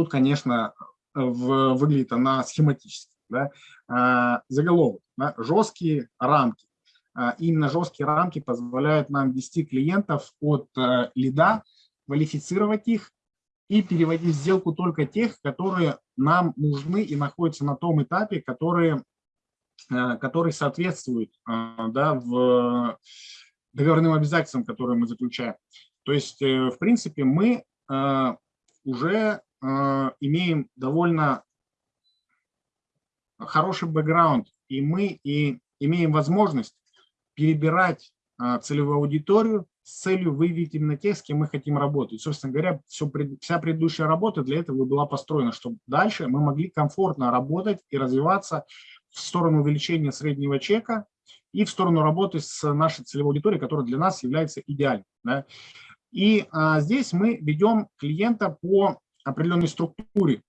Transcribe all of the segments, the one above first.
Тут, конечно, в, выглядит она схематически. Да? А, заголовок, да? жесткие рамки. А, именно жесткие рамки позволяют нам вести клиентов от а, лида, квалифицировать их и переводить в сделку только тех, которые нам нужны и находятся на том этапе, которые, который соответствует а, да, в договорным обязательствам, которые мы заключаем. То есть, э, в принципе, мы уже имеем довольно хороший бэкграунд, и мы и имеем возможность перебирать целевую аудиторию с целью выявить именно тех, с кем мы хотим работать. собственно говоря, все, вся предыдущая работа для этого была построена, чтобы дальше мы могли комфортно работать и развиваться в сторону увеличения среднего чека и в сторону работы с нашей целевой аудиторией, которая для нас является идеальной. Да? И а, здесь мы ведем клиента по определенной структуре.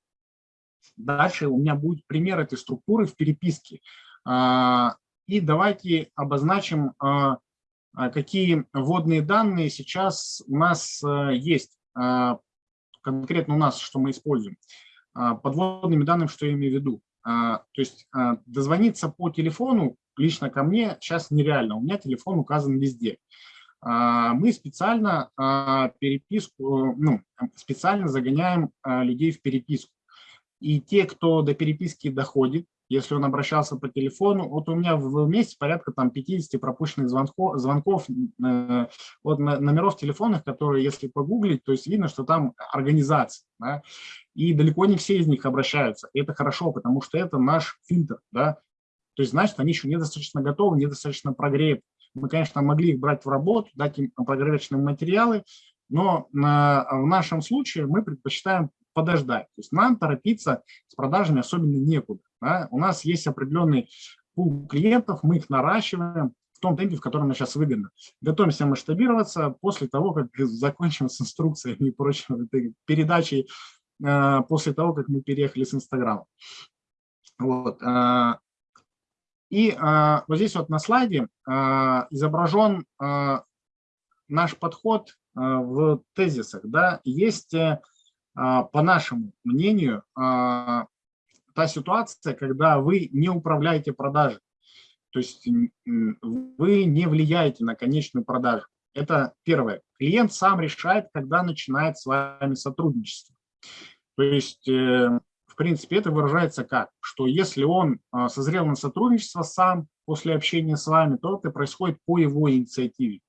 Дальше у меня будет пример этой структуры в переписке. А, и давайте обозначим, а, а какие вводные данные сейчас у нас а, есть. Конкретно у нас, что мы используем. Подводными данными, что я имею в виду. То есть дозвониться по телефону лично ко мне сейчас нереально. У меня телефон указан везде. А, мы специально переписку, ну, специально загоняем людей в переписку. И те, кто до переписки доходит, если он обращался по телефону, вот у меня в месяц порядка там 50 пропущенных звонков, звонков э, номеров телефонных, которые, если погуглить, то есть видно, что там организация. Да, и далеко не все из них обращаются. И это хорошо, потому что это наш фильтр. Да, то есть, значит, они еще недостаточно готовы, недостаточно прогреты. Мы, конечно, могли их брать в работу, дать им прогревочные материалы, но э, в нашем случае мы предпочитаем подождать. То есть нам торопиться с продажами особенно некуда. Да? У нас есть определенный пул клиентов, мы их наращиваем в том темпе, в котором нам сейчас выгодно. Готовимся масштабироваться после того, как закончим с инструкциями и прочим, передачей, э, после того, как мы переехали с Инстаграма. Вот. Э, и э, вот здесь вот на слайде изображен наш подход в тезисах. Да? Есть а, по нашему мнению, а, та ситуация, когда вы не управляете продажей, то есть вы не влияете на конечную продажу. Это первое. Клиент сам решает, когда начинает с вами сотрудничество. То есть, э, принципе, это выражается как? Что если он а, созрел на сотрудничество сам после общения с вами, то это происходит по его инициативе.